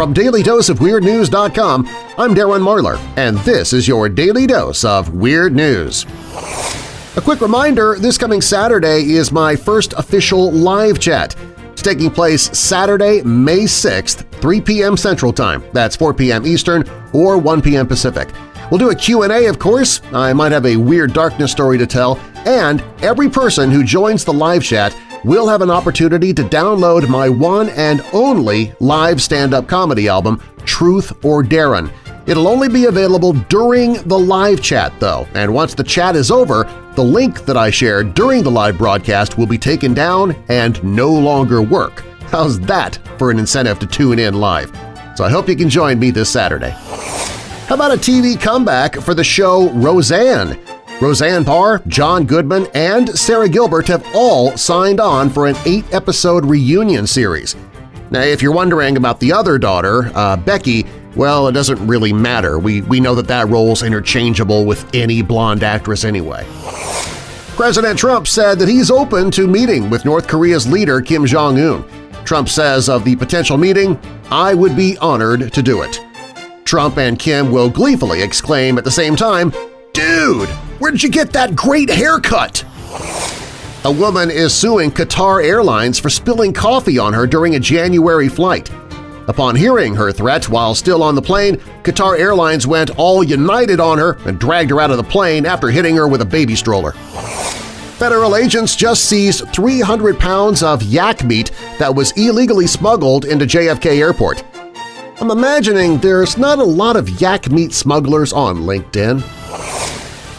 From DailyDoseOfWeirdNews.com, I'm Darren Marlar, and this is your Daily Dose of Weird News. A quick reminder, this coming Saturday is my first official live chat. It's taking place Saturday, May 6th, 3 p.m. Central Time. That's 4 p.m. Eastern or 1 p.m. Pacific. We'll do a Q&A, of course. I might have a Weird Darkness story to tell, and every person who joins the live chat will have an opportunity to download my one and only live stand-up comedy album, Truth or Darren. It'll only be available during the live chat, though, and once the chat is over, the link that I shared during the live broadcast will be taken down and no longer work. How's that for an incentive to tune in live? So I hope you can join me this Saturday. How about a TV comeback for the show Roseanne? Roseanne Barr, John Goodman, and Sara Gilbert have all signed on for an eight-episode reunion series. Now, if you're wondering about the other daughter, uh, Becky, well, it doesn't really matter. We, we know that that role's interchangeable with any blonde actress anyway. President Trump said that he's open to meeting with North Korea's leader Kim Jong-un. Trump says of the potential meeting, I would be honored to do it. Trump and Kim will gleefully exclaim at the same time, Dude, where did you get that great haircut? A woman is suing Qatar Airlines for spilling coffee on her during a January flight. Upon hearing her threat while still on the plane, Qatar Airlines went all united on her and dragged her out of the plane after hitting her with a baby stroller. Federal agents just seized 300 pounds of yak meat that was illegally smuggled into JFK Airport. I'm imagining there's not a lot of yak meat smugglers on LinkedIn.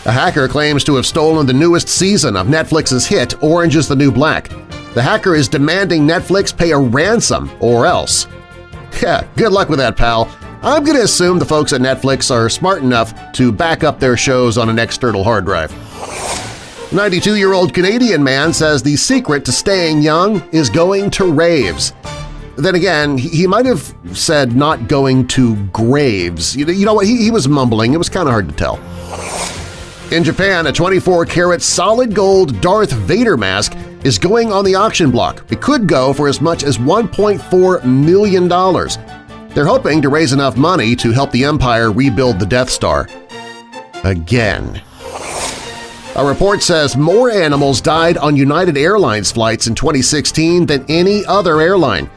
A hacker claims to have stolen the newest season of Netflix's hit Orange is the New Black. The hacker is demanding Netflix pay a ransom or else. Yeah, good luck with that, pal. I'm going to assume the folks at Netflix are smart enough to back up their shows on an external hard drive. 92-year-old Canadian man says the secret to staying young is going to raves. Then again, he might have said not going to graves. You know what? He, he was mumbling. It was kind of hard to tell. In Japan, a 24-karat solid gold Darth Vader mask is going on the auction block. It could go for as much as $1.4 million. They're hoping to raise enough money to help the Empire rebuild the Death Star. Again. A report says more animals died on United Airlines flights in 2016 than any other airline.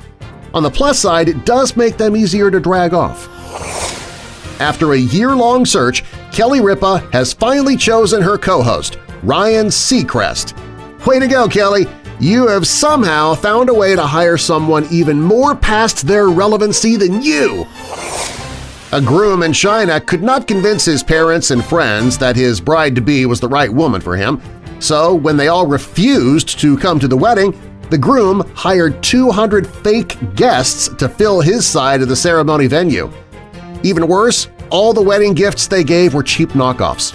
On the plus side, it does make them easier to drag off. After a year-long search, Kelly Ripa has finally chosen her co-host, Ryan Seacrest. Way to go, Kelly! You have somehow found a way to hire someone even more past their relevancy than you! A groom in China could not convince his parents and friends that his bride-to-be was the right woman for him, so when they all refused to come to the wedding, the groom hired 200 fake guests to fill his side of the ceremony venue. Even worse, all the wedding gifts they gave were cheap knockoffs.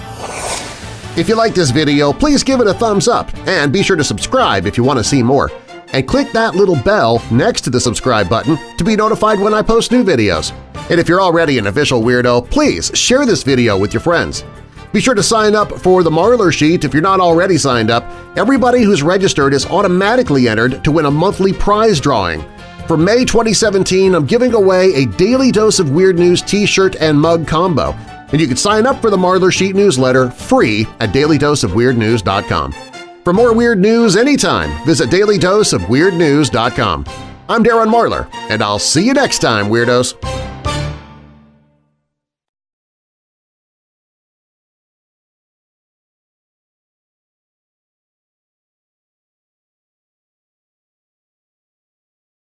If you like this video, please give it a thumbs up and be sure to subscribe if you want to see more. And click that little bell next to the subscribe button to be notified when I post new videos. And if you're already an official weirdo, please share this video with your friends. Be sure to sign up for the Marlar Sheet if you're not already signed up. Everybody who's registered is automatically entered to win a monthly prize drawing. For May 2017, I'm giving away a Daily Dose of Weird News t-shirt and mug combo, and you can sign up for the Marlar Sheet newsletter free at dailydoseofweirdnews.com. For more weird news anytime, visit dailydoseofweirdnews.com. I'm Darren Marlar, and I'll see you next time, Weirdos!